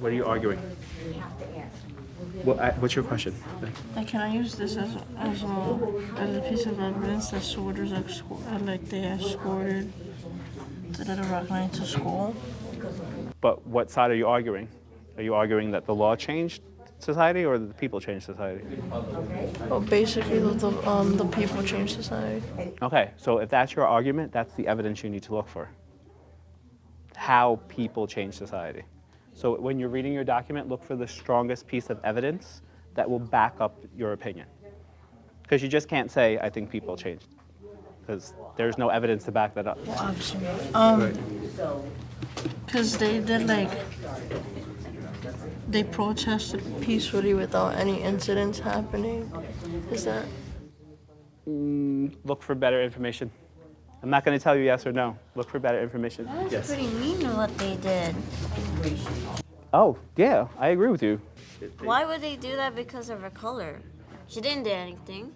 What are you arguing? What, I- what's your question? Like, can I use this as as a as a piece of evidence that soldiers are esco- uh, like they escorted the Little Rock Nine to school? But what side are you arguing? Are you arguing that the law changed society or that the people changed society? Well, basically, the the, um, the people changed society. Okay, so if that's your argument, that's the evidence you need to look for. How people change society. So when you're reading your document, look for the strongest piece of evidence that will back up your opinion. Because you just can't say, I think people changed. Because there's no evidence to back that up. Well, obviously. Um, because they did like they protested peacefully without any incidents happening. Is that? Look for better information. I'm not going to tell you yes or no. Look for better information. That was pretty mean what they did. Oh, yeah, I agree with you. Why would they do that because of her color? She didn't do anything.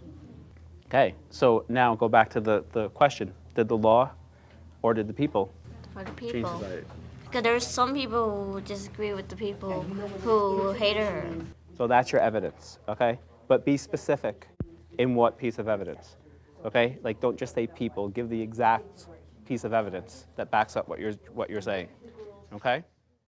Okay, so now go back to the, the question. Did the law or did the people For the people. society? Because there's some people who disagree with the people who hate her. So that's your evidence, okay? But be specific in what piece of evidence, okay? Like don't just say people, give the exact piece of evidence that backs up what you're, what you're saying, okay?